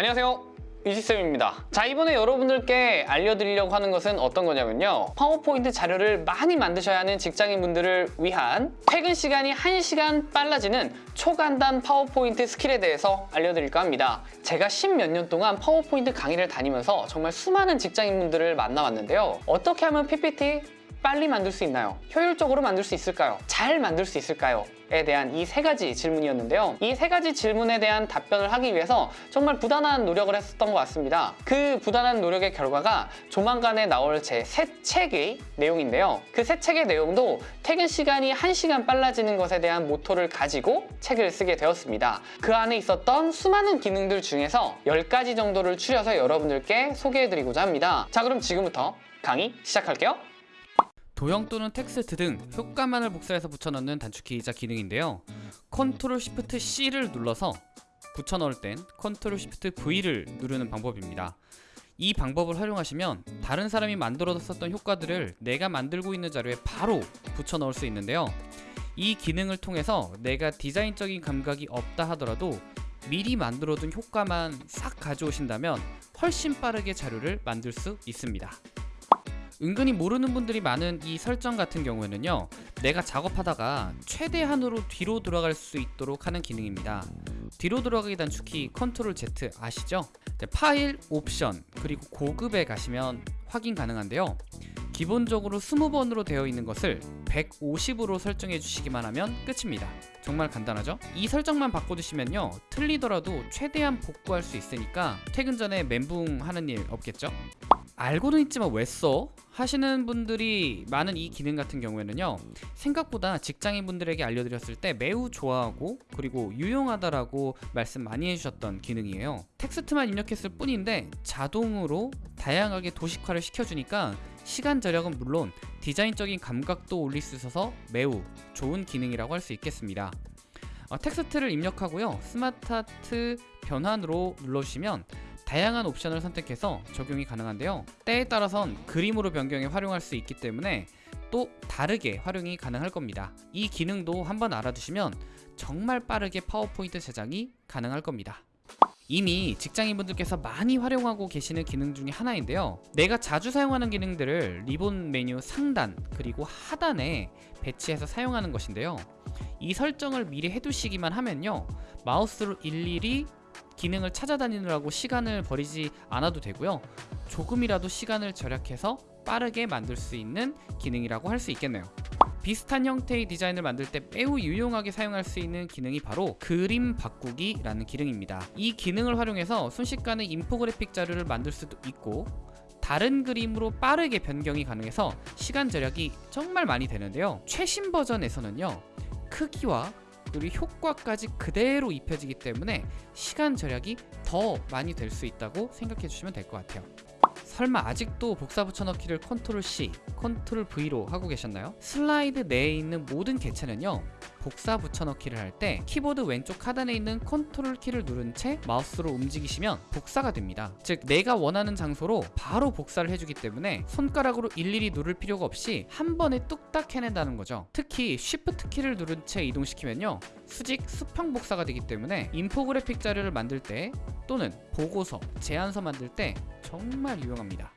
안녕하세요. 이지쌤입니다. 자 이번에 여러분들께 알려드리려고 하는 것은 어떤 거냐면요. 파워포인트 자료를 많이 만드셔야 하는 직장인분들을 위한 퇴근 시간이 1시간 빨라지는 초간단 파워포인트 스킬에 대해서 알려드릴까 합니다. 제가 십몇 년 동안 파워포인트 강의를 다니면서 정말 수많은 직장인분들을 만나왔는데요. 어떻게 하면 PPT 빨리 만들 수 있나요? 효율적으로 만들 수 있을까요? 잘 만들 수 있을까요? 에 대한 이 세 가지 질문이었는데요. 이 세 가지 질문에 대한 답변을 하기 위해서 정말 부단한 노력을 했었던 것 같습니다. 그 부단한 노력의 결과가 조만간에 나올 제 새 책의 내용인데요. 그 새 책의 내용도 퇴근 시간이 1시간 빨라지는 것에 대한 모토를 가지고 책을 쓰게 되었습니다. 그 안에 있었던 수많은 기능들 중에서 10가지 정도를 추려서 여러분들께 소개해드리고자 합니다. 자 그럼 지금부터 강의 시작할게요. 도형 또는 텍스트 등 효과만을 복사해서 붙여넣는 단축키이자 기능인데요. 컨트롤 시프트 C를 눌러서 붙여넣을 땐 컨트롤 시프트 V를 누르는 방법입니다. 이 방법을 활용하시면 다른 사람이 만들어뒀었던 효과들을 내가 만들고 있는 자료에 바로 붙여넣을 수 있는데요. 이 기능을 통해서 내가 디자인적인 감각이 없다 하더라도 미리 만들어둔 효과만 싹 가져오신다면 훨씬 빠르게 자료를 만들 수 있습니다. 은근히 모르는 분들이 많은 이 설정 같은 경우에는요 내가 작업하다가 최대한으로 뒤로 돌아갈 수 있도록 하는 기능입니다 뒤로 돌아가기 단축키 컨트롤 Z 아시죠? 네, 파일, 옵션, 그리고 고급에 가시면 확인 가능한데요 기본적으로 20번으로 되어 있는 것을 150으로 설정해 주시기만 하면 끝입니다 정말 간단하죠? 이 설정만 바꿔주시면요 틀리더라도 최대한 복구할 수 있으니까 퇴근 전에 멘붕 하는 일 없겠죠? 알고는 있지만 왜 써? 하시는 분들이 많은 이 기능 같은 경우에는요 생각보다 직장인 분들에게 알려드렸을 때 매우 좋아하고 그리고 유용하다라고 말씀 많이 해주셨던 기능이에요 텍스트만 입력했을 뿐인데 자동으로 다양하게 도식화를 시켜주니까 시간 절약은 물론 디자인적인 감각도 올릴 수 있어서 매우 좋은 기능이라고 할 수 있겠습니다 어, 텍스트를 입력하고요 SmartArt 변환으로 눌러주시면 다양한 옵션을 선택해서 적용이 가능한데요. 때에 따라선 그림으로 변경해 활용할 수 있기 때문에 또 다르게 활용이 가능할 겁니다. 이 기능도 한번 알아두시면 정말 빠르게 파워포인트 제작이 가능할 겁니다. 이미 직장인분들께서 많이 활용하고 계시는 기능 중에 하나인데요. 내가 자주 사용하는 기능들을 리본 메뉴 상단 그리고 하단에 배치해서 사용하는 것인데요. 이 설정을 미리 해두시기만 하면요. 마우스로 일일이 기능을 찾아다니느라고 시간을 버리지 않아도 되고요. 조금이라도 시간을 절약해서 빠르게 만들 수 있는 기능이라고 할 수 있겠네요. 비슷한 형태의 디자인을 만들 때 매우 유용하게 사용할 수 있는 기능이 바로 그림 바꾸기 라는 기능입니다. 이 기능을 활용해서 순식간에 인포그래픽 자료를 만들 수도 있고 다른 그림으로 빠르게 변경이 가능해서 시간 절약이 정말 많이 되는데요. 최신 버전에서는요 크기와 그리고 효과까지 그대로 입혀지기 때문에 시간 절약이 더 많이 될 수 있다고 생각해 주시면 될 것 같아요 설마 아직도 복사 붙여넣기를 Ctrl C, Ctrl V로 하고 계셨나요? 슬라이드 내에 있는 모든 개체는요 복사 붙여넣기를 할 때 키보드 왼쪽 하단에 있는 Ctrl 키를 누른 채 마우스로 움직이시면 복사가 됩니다. 즉 내가 원하는 장소로 바로 복사를 해주기 때문에 손가락으로 일일이 누를 필요가 없이 한 번에 뚝딱 해낸다는 거죠. 특히 Shift 키를 누른 채 이동시키면요 수직 수평 복사가 되기 때문에 인포그래픽 자료를 만들 때 또는 보고서, 제안서 만들 때 정말 유용합니다.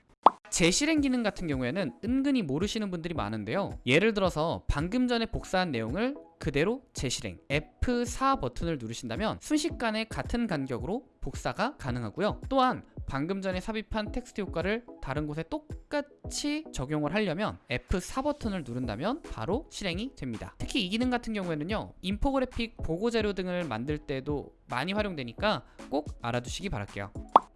재실행 기능 같은 경우에는 은근히 모르시는 분들이 많은데요. 예를 들어서 방금 전에 복사한 내용을 그대로 재실행. F4 버튼을 누르신다면 순식간에 같은 간격으로 복사가 가능하고요. 또한 방금 전에 삽입한 텍스트 효과를 다른 곳에 똑같이 적용을 하려면 F4 버튼을 누른다면 바로 실행이 됩니다. 특히 이 기능 같은 경우에는요 인포그래픽 보고자료 등을 만들 때도 많이 활용되니까 꼭 알아두시기 바랄게요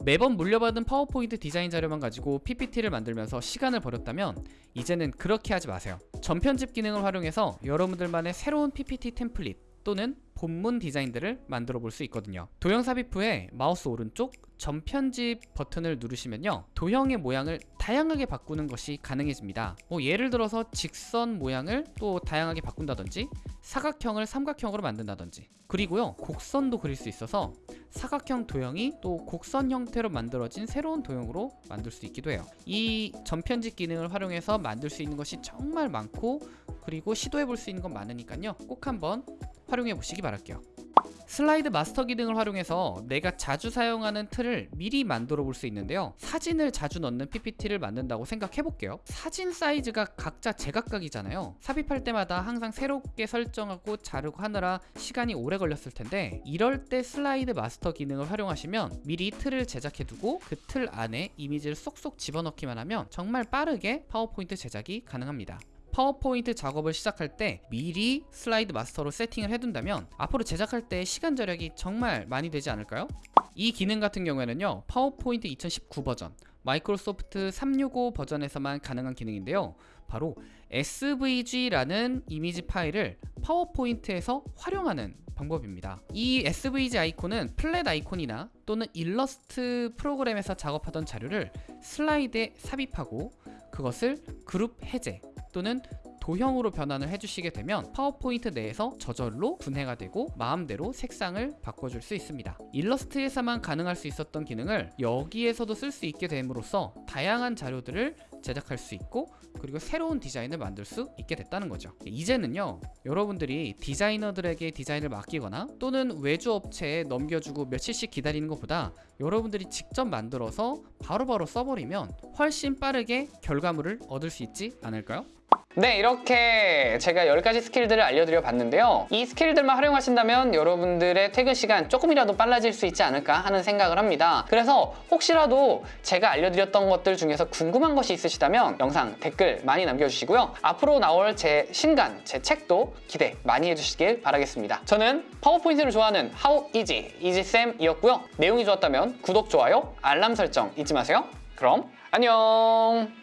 매번 물려받은 파워포인트 디자인 자료만 가지고 PPT를 만들면서 시간을 버렸다면 이제는 그렇게 하지 마세요. 전편집 기능을 활용해서 여러분들만의 새로운 PPT 템플릿 또는 본문 디자인들을 만들어 볼 수 있거든요. 도형 삽입 후에 마우스 오른쪽 전편집 버튼을 누르시면요. 도형의 모양을 다양하게 바꾸는 것이 가능해집니다. 뭐 예를 들어서 직선 모양을 또 다양하게 바꾼다든지 사각형을 삼각형으로 만든다든지 그리고요 곡선도 그릴 수 있어서 사각형 도형이 또 곡선 형태로 만들어진 새로운 도형으로 만들 수 있기도 해요. 이 전편집 기능을 활용해서 만들 수 있는 것이 정말 많고 그리고 시도해 볼 수 있는 건 많으니까요. 꼭 한번 활용해 보시기 바랄게요 슬라이드 마스터 기능을 활용해서 내가 자주 사용하는 틀을 미리 만들어 볼 수 있는데요. 사진을 자주 넣는 PPT를 만든다고 생각해 볼게요. 사진 사이즈가 각자 제각각이잖아요. 삽입할 때마다 항상 새롭게 설정하고 자르고 하느라 시간이 오래 걸렸을 텐데 이럴 때 슬라이드 마스터 기능을 활용하시면 미리 틀을 제작해 두고 그 틀 안에 이미지를 쏙쏙 집어넣기만 하면 정말 빠르게 파워포인트 제작이 가능합니다. 파워포인트 작업을 시작할 때 미리 슬라이드 마스터로 세팅을 해둔다면 앞으로 제작할 때 시간 절약이 정말 많이 되지 않을까요? 이 기능 같은 경우에는요 파워포인트 2019 버전 마이크로소프트 365 버전에서만 가능한 기능인데요 바로 SVG라는 이미지 파일을 파워포인트에서 활용하는 방법입니다. 이 SVG 아이콘은 플랫 아이콘이나 또는 일러스트 프로그램에서 작업하던 자료를 슬라이드에 삽입하고 그것을 그룹 해제 또는 도형으로 변환을 해주시게 되면 파워포인트 내에서 저절로 분해가 되고 마음대로 색상을 바꿔줄 수 있습니다. 일러스트에서만 가능할 수 있었던 기능을 여기에서도 쓸 수 있게 됨으로써 다양한 자료들을 제작할 수 있고 그리고 새로운 디자인을 만들 수 있게 됐다는 거죠. 이제는요 여러분들이 디자이너들에게 디자인을 맡기거나 또는 외주 업체에 넘겨주고 며칠씩 기다리는 것보다 여러분들이 직접 만들어서 바로바로 써버리면 훨씬 빠르게 결과물을 얻을 수 있지 않을까요? 네, 이렇게 제가 10가지 스킬들을 알려드려 봤는데요. 이 스킬들만 활용하신다면 여러분들의 퇴근 시간 조금이라도 빨라질 수 있지 않을까 하는 생각을 합니다. 그래서 혹시라도 제가 알려드렸던 것들 중에서 궁금한 것이 있으시다면 영상 댓글 많이 남겨주시고요. 앞으로 나올 제 신간, 제 책도 기대 많이 해주시길 바라겠습니다. 저는 파워포인트를 좋아하는 How Easy, 이지쌤이었고요. 내용이 좋았다면 구독, 좋아요, 알람 설정 잊지 마세요. 그럼 안녕!